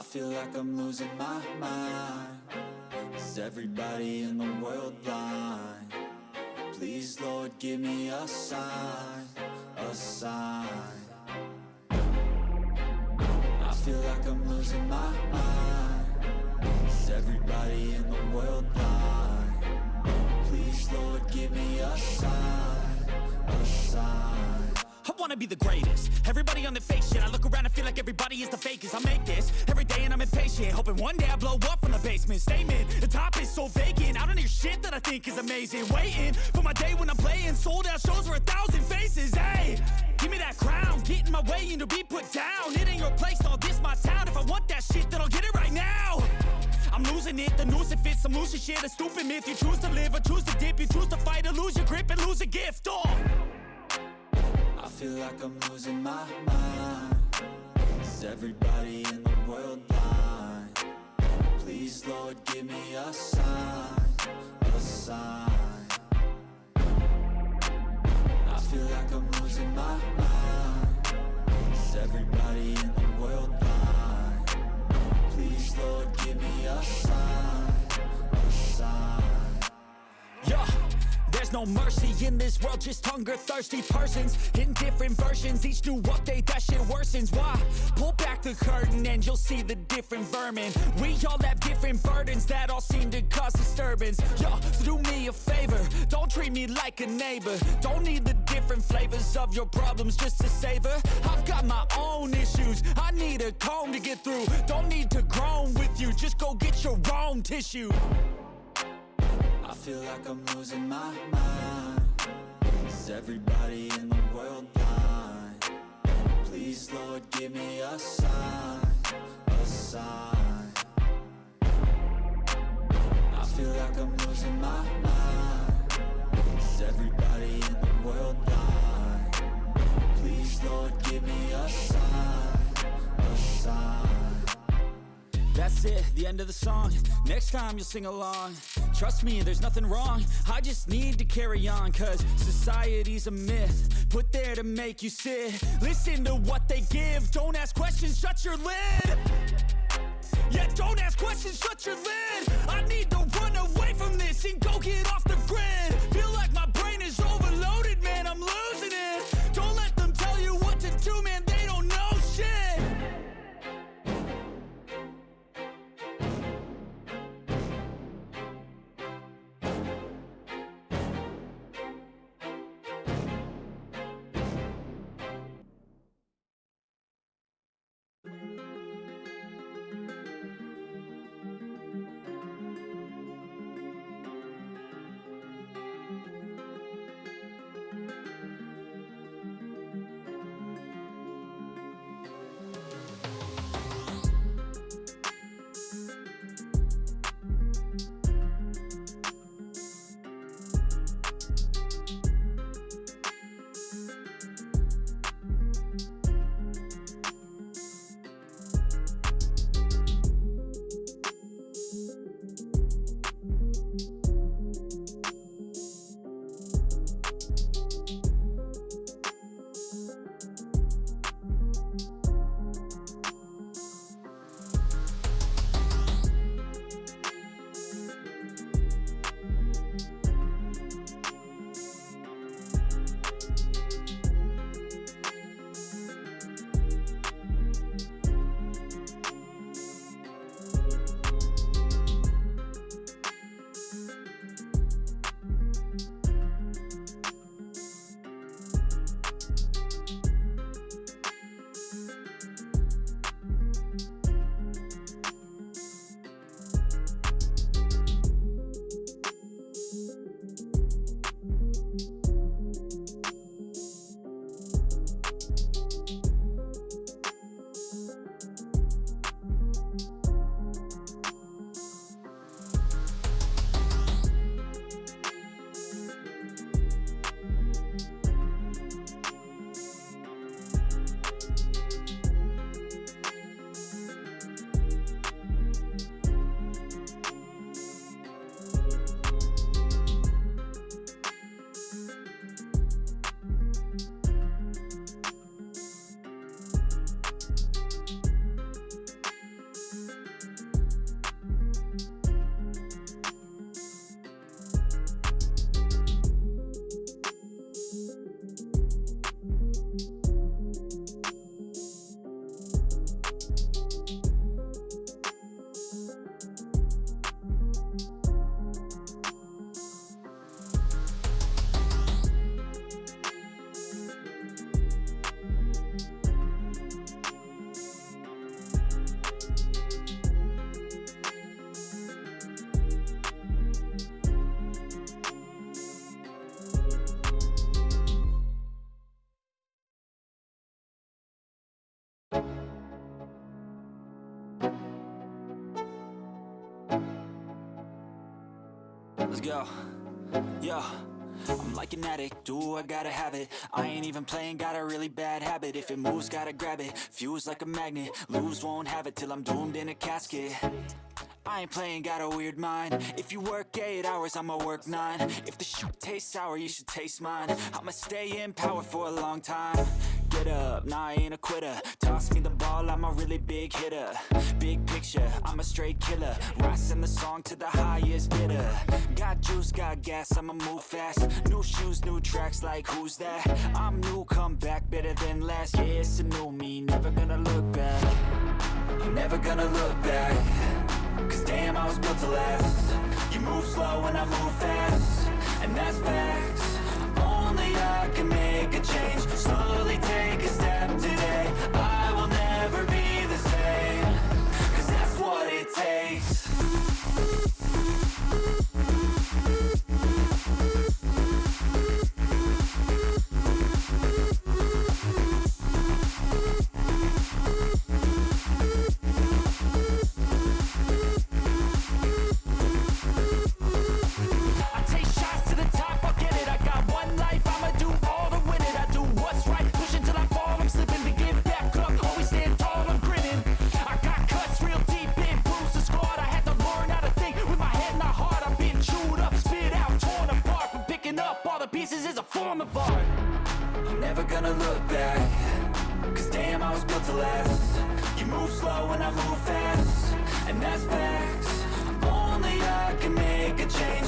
I feel like I'm losing my mind Is everybody in the world blind? Please, Lord, give me a sign A sign I feel like I'm losing my mind Is everybody in the world blind? Please, Lord, give me a sign A sign I wanna be the greatest. Everybody on the fake shit I look around and feel like everybody is the fakest. I make this every day and I'm impatient Hoping one day I blow up from the basement. Statement, the top is so vacant. I don't hear shit that I think is amazing. Waiting for my day when I'm playing Sold out shows for a thousand faces. Hey, give me that crown. Get in my way and to be put down. It ain't your place, all this my town. If I want that shit then I'll get it right now. I'm losing it, the noose it fits I'm losing shit, a stupid myth You choose to live or choose to dip. You choose to fight or lose your grip and lose a gift. Oh. I feel like I'm losing my mind. Is everybody in the world blind? Please, Lord, give me a sign A sign. I feel like I'm losing my mind. Is everybody in the world blind? Please, Lord, give me a sign A sign. Yeah, there's no mercy in this world, just hunger thirsty persons in different versions. Each new update, that shit worsens. Why? Pull back the curtain and you'll see the different vermin. We all have different burdens that all seem to cause disturbance. Yo, so do me a favor, don't treat me like a neighbor. Don't need the different flavors of your problems just to savor. I've got my own issues, I need a comb to get through. Don't need to groan with you, just go get your own tissue. I feel like I'm losing my mind Is everybody in the world blind? Please, Lord, give me a sign A sign I feel like I'm losing my mind Is everybody in the world blind? Please, Lord, give me a sign A sign That's it, the end of the song. Next time you'll sing along. Trust me, there's nothing wrong. I just need to carry on Cause society's a myth. Put there to make you sit. Listen to what they give. Don't ask questions, shut your lid. Yeah, don't ask questions, shut your lid. I need to run away from this And go get off the grid Let's go. Yo. I'm like an addict, do I gotta have it? I ain't even playing, got a really bad habit. If it moves, gotta grab it, fuse like a magnet Lose, won't have it till I'm doomed in a casket. I ain't playing, got a weird mind. If you work 8 hours, I'ma work 9 If the shoot tastes sour, you should taste mine. I'ma stay in power for a long time Up, nah I ain't a quitter. Toss me the ball, I'm a really big hitter. Big picture, I'm a straight killer. Rising the song to the highest bidder. Got juice, got gas, I'ma move fast. New shoes, new tracks, like who's that? I'm new, come back, better than last Yeah, it's a new me, never gonna look back. I'm never gonna look back. Cause damn, I was built to last. You move slow and I move fast. And that's facts Only I can make a change. Slowly take a step is a form of art. I'm never gonna look back. Cause damn, I was built to last. You move slow and I move fast. And that's facts. Only I can make a change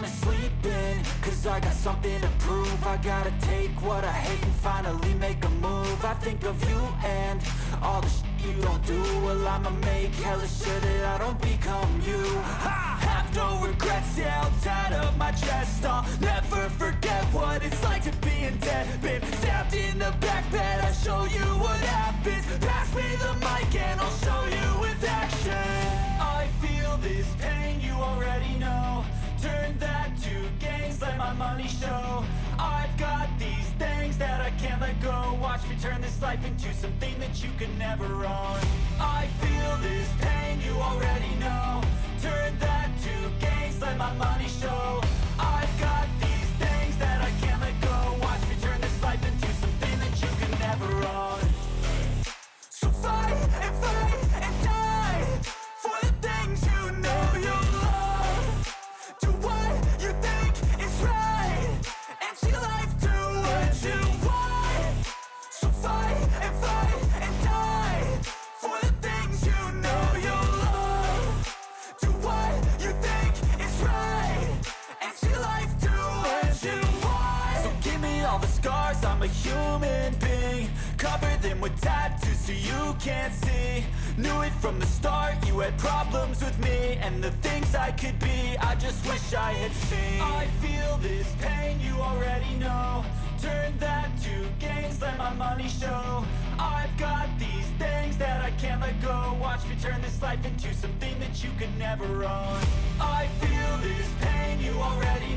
wanna sleep in Cause I got something to prove. I gotta take what I hate and finally make a move. I think of you and all the shit you don't do. Well I'ma make hella sure that I don't become you. I have no regrets, yeah, I'll tie up my chest. I'll never let my money show. I've got these things that I can't let go. Watch me turn this life into something that you can never own wish I had seen. I feel this pain, you already know. Turn that to gains, let my money show. I've got these things that I can't let go. Watch me turn this life into something that you could never own. I feel this pain, you already